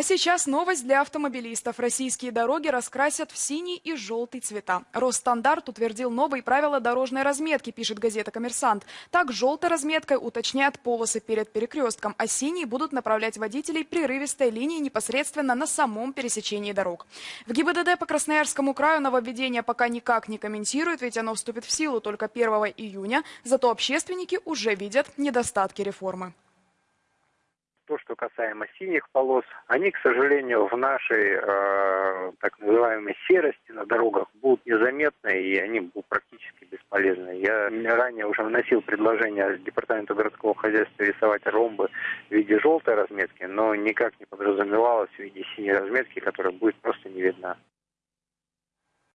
А сейчас новость для автомобилистов. Российские дороги раскрасят в синий и желтый цвета. Росстандарт утвердил новые правила дорожной разметки, пишет газета «Коммерсант». Так, желтой разметкой уточнят полосы перед перекрестком, а синие будут направлять водителей прерывистой линии непосредственно на самом пересечении дорог. В ГИБДД по Красноярскому краю нововведение пока никак не комментирует, ведь оно вступит в силу только 1 июня. Зато общественники уже видят недостатки реформы что касаемо синих полос, они, к сожалению, в нашей э, так называемой серости на дорогах будут незаметны, и они будут практически бесполезны. Я ранее уже вносил предложение Департаменту городского хозяйства рисовать ромбы в виде желтой разметки, но никак не подразумевалось в виде синей разметки, которая будет просто не видна.